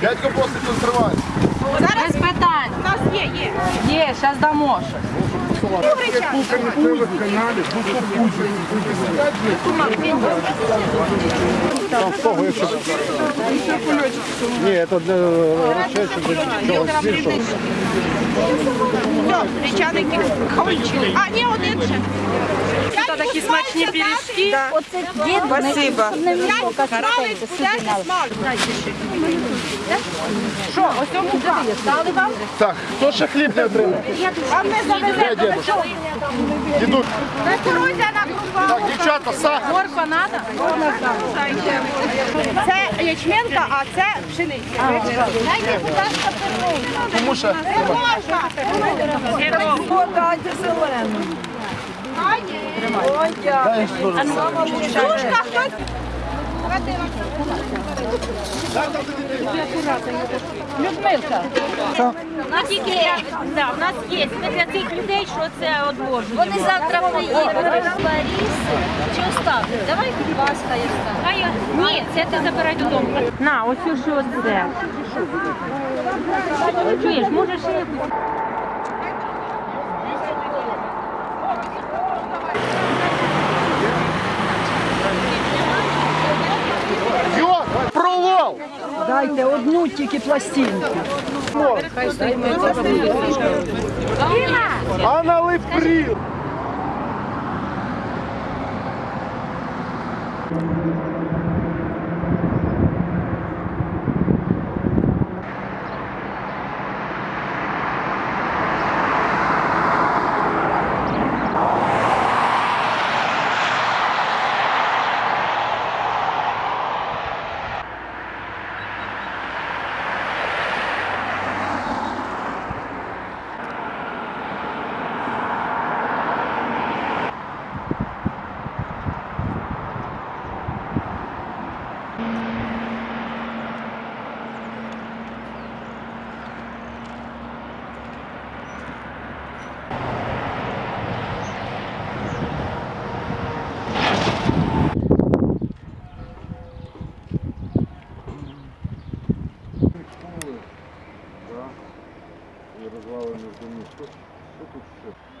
Дядько просить консервацію. Без питань. У нас є, є. Є, зараз дамо щось. Там з того, якщо... Ні, це для речечок, більшого. Речаники кончили. А, ні, один ще. Це такі смачні пиріжки. Оце дід Спасибо. не десять на смалець. Що, ось цьому дали вам? Так, хто ще хліб не отримав? Вам не завезе. Де дідусь? Дідусь. Кукурудзяна крупа. Так, дівчата, сахар. Морква надо? Це ячменка, а це пшениця. Дайте, будь ласка, перлу. Тому що Не можна. Подайте зелену. хтось. Людмилка. У нас тільки да, у нас є. Ми для цих людей, що це одложуємо. Вони завтра приїдуть. Лариси чи оставлять? Давай вас хай оставлять. А Ні, це ти забирай додому. На, ось що це. Чуєш, можеш ще Дайте одну тільки пластинку. А налив пріл! І розвалений домі. Що, що тут ще?